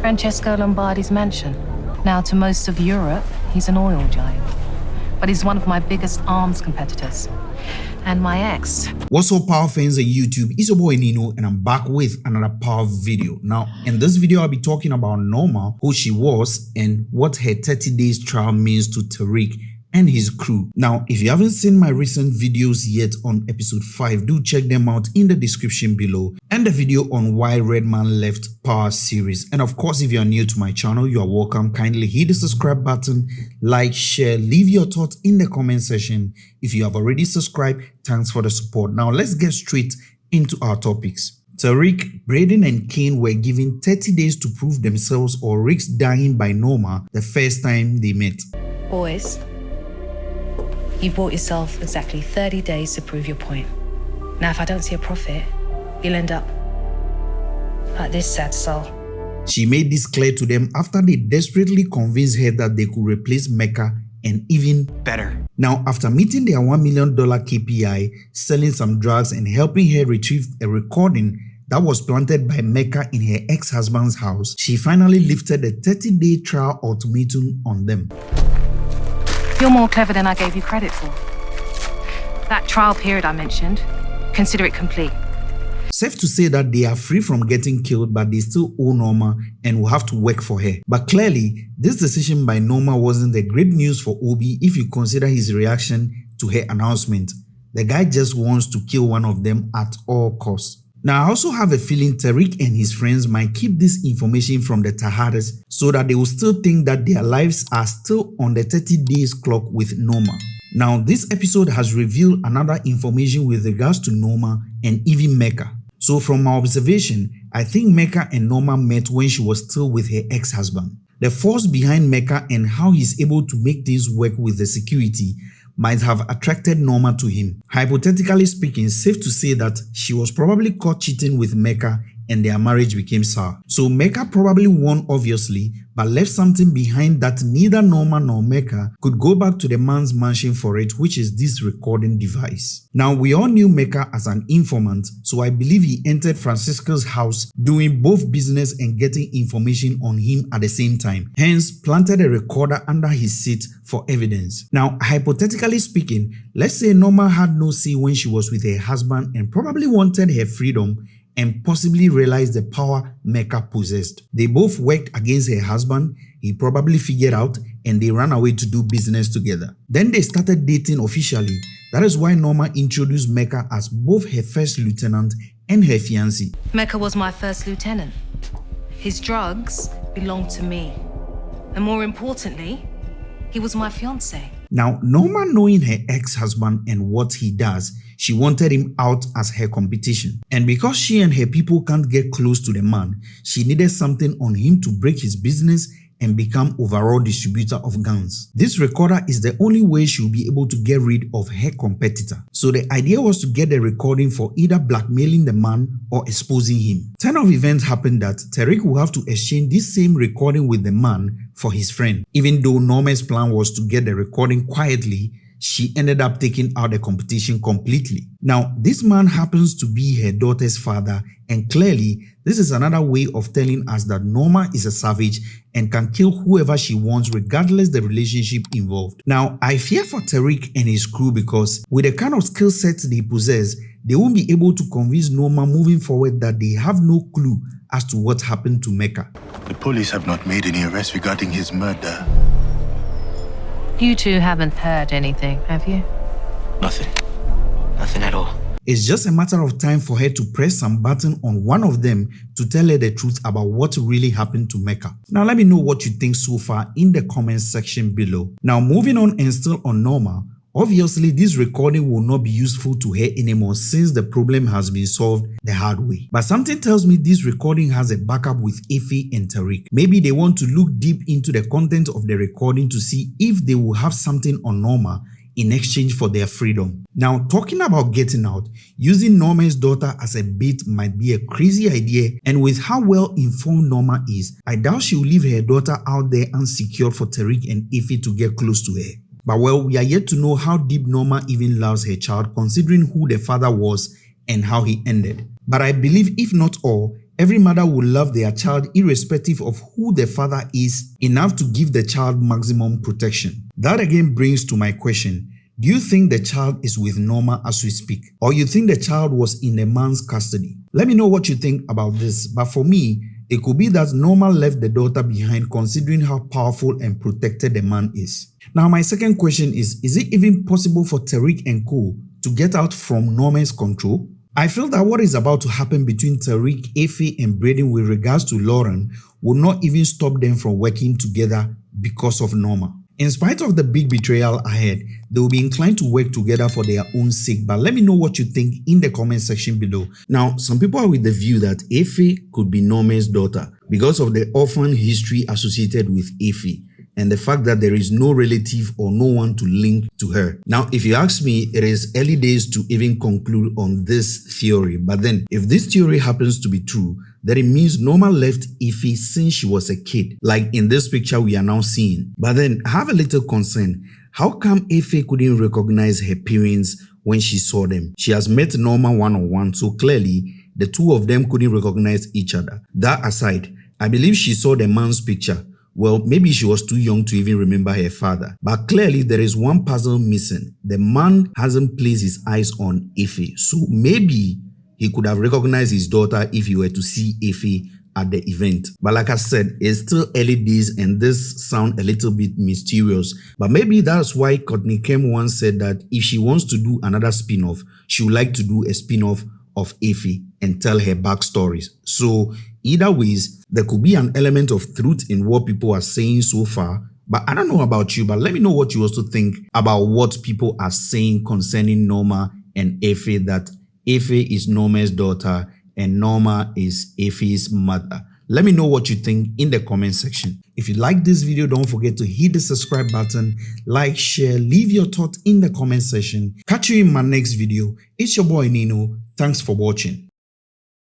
Francesco Lombardi's mansion. Now, to most of Europe, he's an oil giant. But he's one of my biggest arms competitors. And my ex. What's up, power fans of YouTube? It's your boy Nino, and I'm back with another power video. Now, in this video, I'll be talking about Norma, who she was, and what her 30 days trial means to Tariq and his crew. Now, if you haven't seen my recent videos yet on episode 5, do check them out in the description below and the video on why Redman left Power series. And of course, if you are new to my channel, you are welcome. Kindly hit the subscribe button, like, share, leave your thoughts in the comment section. If you have already subscribed, thanks for the support. Now, let's get straight into our topics. Tariq, Brayden and Cane were given 30 days to prove themselves or risk dying by Norma the first time they met. Boys, You've bought yourself exactly 30 days to prove your point. Now, if I don't see a profit, you'll end up like this sad soul. She made this clear to them after they desperately convinced her that they could replace Mecca and even better. Now, after meeting their $1 million KPI, selling some drugs and helping her retrieve a recording that was planted by Mecca in her ex-husband's house, she finally lifted a 30-day trial ultimatum on them. You're more clever than I gave you credit for. That trial period I mentioned, consider it complete. Safe to say that they are free from getting killed but they still owe Norma and will have to work for her. But clearly, this decision by Norma wasn't the great news for Obi if you consider his reaction to her announcement. The guy just wants to kill one of them at all costs. Now, I also have a feeling Tariq and his friends might keep this information from the Tejadas so that they will still think that their lives are still on the 30 days clock with Norma. Now, this episode has revealed another information with regards to Norma and even Mecca. So from my observation, I think Mecca and Norma met when she was still with her ex-husband. The force behind Mecca and how he's able to make things work with the security might have attracted Norma to him. Hypothetically speaking, safe to say that she was probably caught cheating with Mecca and their marriage became sour. So Mecca probably won obviously, but left something behind that neither Norma nor Mecca could go back to the man's mansion for it, which is this recording device. Now we all knew Mecca as an informant, so I believe he entered Francisco's house doing both business and getting information on him at the same time, hence planted a recorder under his seat for evidence. Now hypothetically speaking, let's say Norma had no say when she was with her husband and probably wanted her freedom and possibly realized the power Mecca possessed. They both worked against her husband, he probably figured out and they ran away to do business together. Then they started dating officially. That is why Norma introduced Mecca as both her first lieutenant and her fiancé. Mecca was my first lieutenant. His drugs belonged to me. And more importantly, he was my fiancé. Now, Norma knowing her ex-husband and what he does, she wanted him out as her competition. And because she and her people can't get close to the man, she needed something on him to break his business and become overall distributor of guns. This recorder is the only way she'll be able to get rid of her competitor. So the idea was to get the recording for either blackmailing the man or exposing him. Turn of events happened that Tariq will have to exchange this same recording with the man for his friend. Even though Norma's plan was to get the recording quietly, she ended up taking out the competition completely. Now, this man happens to be her daughter's father and clearly this is another way of telling us that Norma is a savage and can kill whoever she wants regardless the relationship involved. Now, I fear for Tariq and his crew because with the kind of skill sets they possess, they won't be able to convince Norma moving forward that they have no clue as to what happened to Mecca. The police have not made any arrests regarding his murder. You two haven't heard anything, have you? Nothing. Nothing at all. It's just a matter of time for her to press some button on one of them to tell her the truth about what really happened to Mecca. Now let me know what you think so far in the comment section below. Now moving on and still on Norma, Obviously, this recording will not be useful to her anymore since the problem has been solved the hard way. But something tells me this recording has a backup with Effie and Tariq. Maybe they want to look deep into the content of the recording to see if they will have something on Norma in exchange for their freedom. Now, talking about getting out, using Norma's daughter as a bait might be a crazy idea and with how well informed Norma is, I doubt she will leave her daughter out there unsecured for Tariq and Effie to get close to her. But well, we are yet to know how deep Norma even loves her child considering who the father was and how he ended. But I believe if not all, Every mother will love their child irrespective of who the father is enough to give the child maximum protection. That again brings to my question, do you think the child is with Norma as we speak? Or you think the child was in a man's custody? Let me know what you think about this, but for me, it could be that Norma left the daughter behind considering how powerful and protected the man is. Now my second question is, is it even possible for Tariq and co to get out from Norma's control? I feel that what is about to happen between Tariq, Effie and Brayden with regards to Lauren will not even stop them from working together because of Norma. In spite of the big betrayal ahead, they will be inclined to work together for their own sake. But let me know what you think in the comment section below. Now, some people are with the view that Effie could be Norma's daughter because of the orphan history associated with Effie and the fact that there is no relative or no one to link to her. Now, if you ask me, it is early days to even conclude on this theory. But then, if this theory happens to be true, then it means Norma left Effie since she was a kid, like in this picture we are now seeing. But then, I have a little concern. How come Effie couldn't recognize her parents when she saw them? She has met Norma one-on-one, -on -one, so clearly, the two of them couldn't recognize each other. That aside, I believe she saw the man's picture well, maybe she was too young to even remember her father. But clearly, there is one puzzle missing. The man hasn't placed his eyes on Effie. So maybe he could have recognized his daughter if he were to see Effie at the event. But like I said, it's still early days and this sound a little bit mysterious. But maybe that's why Courtney Kemp once said that if she wants to do another spin-off, she would like to do a spin-off of Effie and tell her backstories. So either ways, there could be an element of truth in what people are saying so far. But I don't know about you, but let me know what you also think about what people are saying concerning Norma and Effie that Effie is Norma's daughter and Norma is Effie's mother. Let me know what you think in the comment section. If you like this video, don't forget to hit the subscribe button, like, share, leave your thoughts in the comment section. Catch you in my next video. It's your boy Nino. Thanks for watching.